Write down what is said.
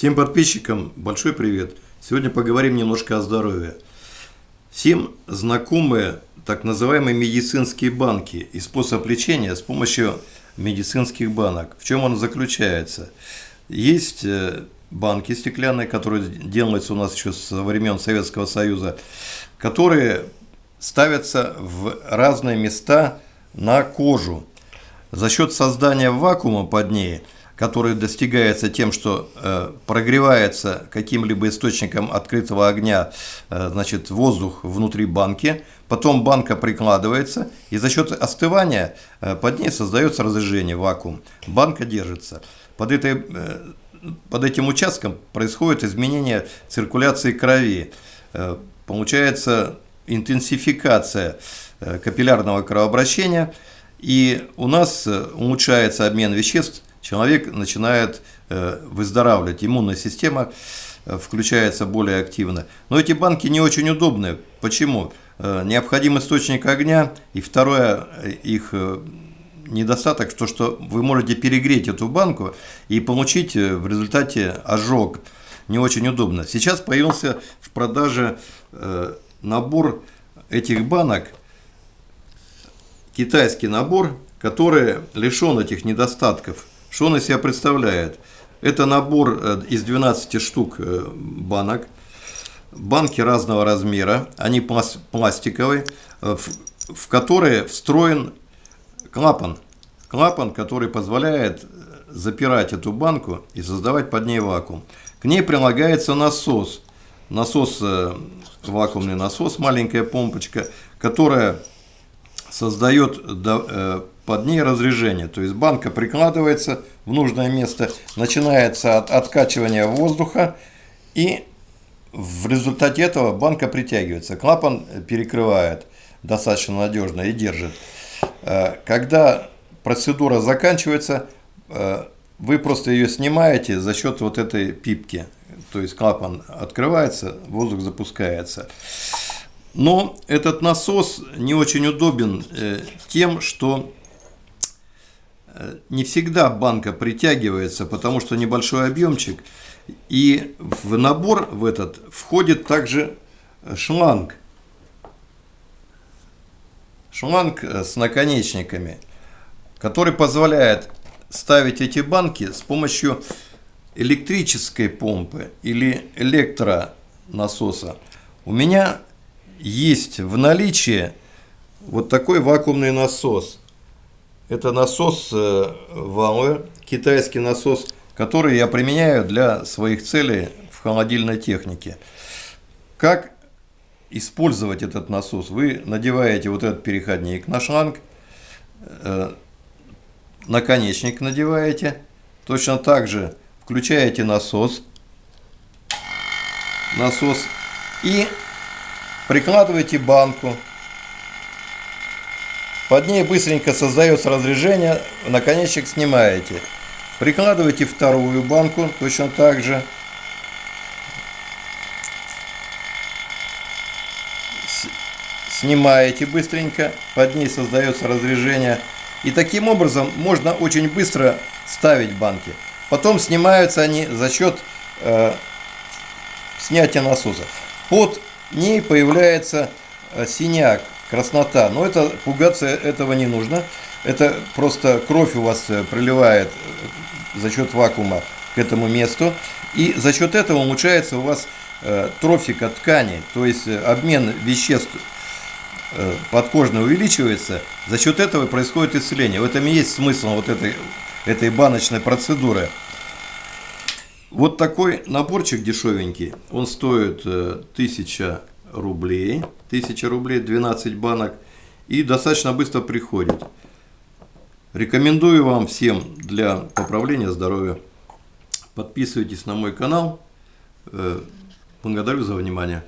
Всем подписчикам большой привет. Сегодня поговорим немножко о здоровье. Всем знакомы так называемые медицинские банки и способ лечения с помощью медицинских банок. В чем он заключается? Есть э, банки стеклянные, которые делаются у нас еще со времен Советского Союза, которые ставятся в разные места на кожу. За счет создания вакуума под ней – который достигается тем, что э, прогревается каким-либо источником открытого огня э, значит, воздух внутри банки, потом банка прикладывается, и за счет остывания э, под ней создается разрежение, вакуум. Банка держится. Под, этой, под этим участком происходит изменение циркуляции крови. Получается интенсификация капиллярного кровообращения, и у нас улучшается обмен веществ человек начинает э, выздоравливать, иммунная система э, включается более активно. Но эти банки не очень удобные. Почему? Э, необходим источник огня, и второе, их недостаток, то, что вы можете перегреть эту банку и получить в результате ожог. Не очень удобно. Сейчас появился в продаже набор этих банок, китайский набор, который лишен этих недостатков. Что он из себя представляет? Это набор э, из 12 штук э, банок. Банки разного размера, они пластиковые, э, в которые встроен клапан. Клапан, который позволяет запирать эту банку и создавать под ней вакуум. К ней прилагается насос. Насос, вакуумный насос, маленькая помпочка, которая создает под ней разрежение. То есть банка прикладывается в нужное место, начинается от откачивания воздуха и в результате этого банка притягивается. Клапан перекрывает достаточно надежно и держит. Э, когда процедура заканчивается, э, вы просто ее снимаете за счет вот этой пипки. То есть клапан открывается, воздух запускается. Но этот насос не очень удобен э, тем, что не всегда банка притягивается, потому что небольшой объемчик. И в набор в этот входит также шланг. Шланг э, с наконечниками, который позволяет ставить эти банки с помощью электрической помпы или электронасоса. У меня есть в наличии вот такой вакуумный насос. Это насос э, Вауэ, китайский насос, который я применяю для своих целей в холодильной технике. Как использовать этот насос? Вы надеваете вот этот переходник на шланг, э, наконечник надеваете, точно так же включаете насос, насос и прикладываете банку под ней быстренько создается разрежение, наконечник снимаете. Прикладываете вторую банку, точно так же. Снимаете быстренько, под ней создается разрежение. И таким образом можно очень быстро ставить банки. Потом снимаются они за счет э, снятия насоса. Под ней появляется э, синяк краснота. Но это пугаться этого не нужно. Это просто кровь у вас э, проливает э, за счет вакуума к этому месту. И за счет этого улучшается у вас э, трофика ткани, то есть обмен веществ подкожно увеличивается. За счет этого происходит исцеление. В этом и есть смысл вот этой, этой баночной процедуры. Вот такой наборчик дешевенький, он стоит 1000 рублей. 1000 рублей, 12 банок. И достаточно быстро приходит. Рекомендую вам всем для поправления здоровья. Подписывайтесь на мой канал. Э, благодарю за внимание.